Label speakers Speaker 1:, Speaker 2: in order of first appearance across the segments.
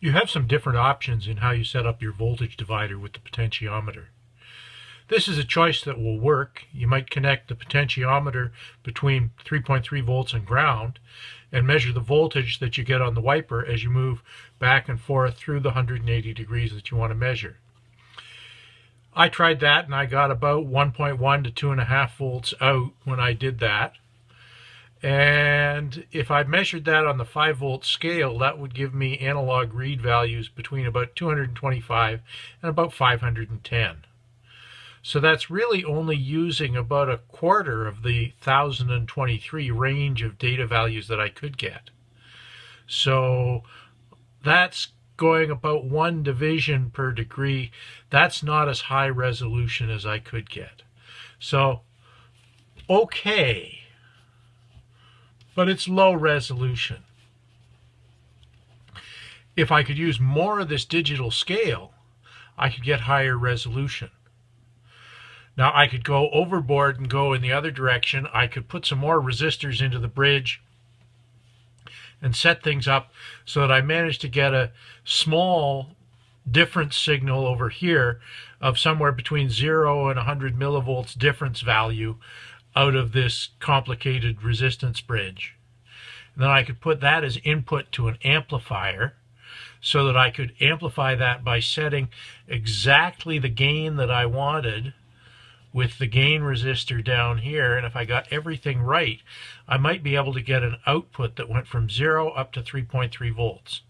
Speaker 1: You have some different options in how you set up your voltage divider with the potentiometer. This is a choice that will work. You might connect the potentiometer between 3.3 volts and ground and measure the voltage that you get on the wiper as you move back and forth through the 180 degrees that you want to measure. I tried that and I got about 1.1 to 2.5 volts out when I did that. And if I measured that on the 5 volt scale, that would give me analog read values between about 225 and about 510. So that's really only using about a quarter of the 1023 range of data values that I could get. So that's going about one division per degree. That's not as high resolution as I could get. So, okay but it's low resolution. If I could use more of this digital scale, I could get higher resolution. Now I could go overboard and go in the other direction. I could put some more resistors into the bridge and set things up so that I managed to get a small difference signal over here of somewhere between 0 and 100 millivolts difference value out of this complicated resistance bridge. Then I could put that as input to an amplifier so that I could amplify that by setting exactly the gain that I wanted with the gain resistor down here. And if I got everything right, I might be able to get an output that went from 0 up to 3.3 volts.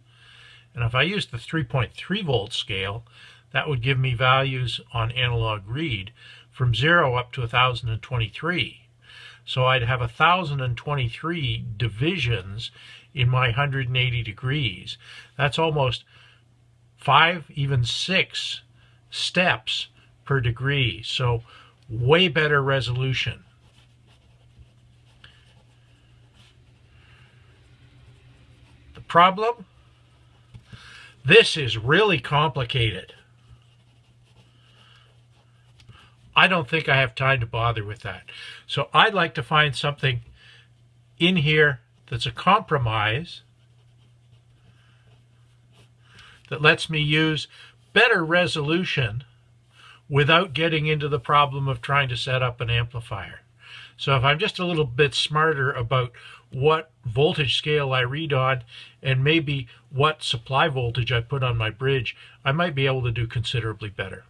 Speaker 1: And if I used the 3.3 volt scale, that would give me values on analog read from 0 up to 1023. So I'd have 1023 divisions in my 180 degrees. That's almost five, even six steps per degree. So way better resolution. The problem? This is really complicated. I don't think I have time to bother with that. So I'd like to find something in here that's a compromise that lets me use better resolution without getting into the problem of trying to set up an amplifier. So if I'm just a little bit smarter about what voltage scale I read on and maybe what supply voltage I put on my bridge, I might be able to do considerably better.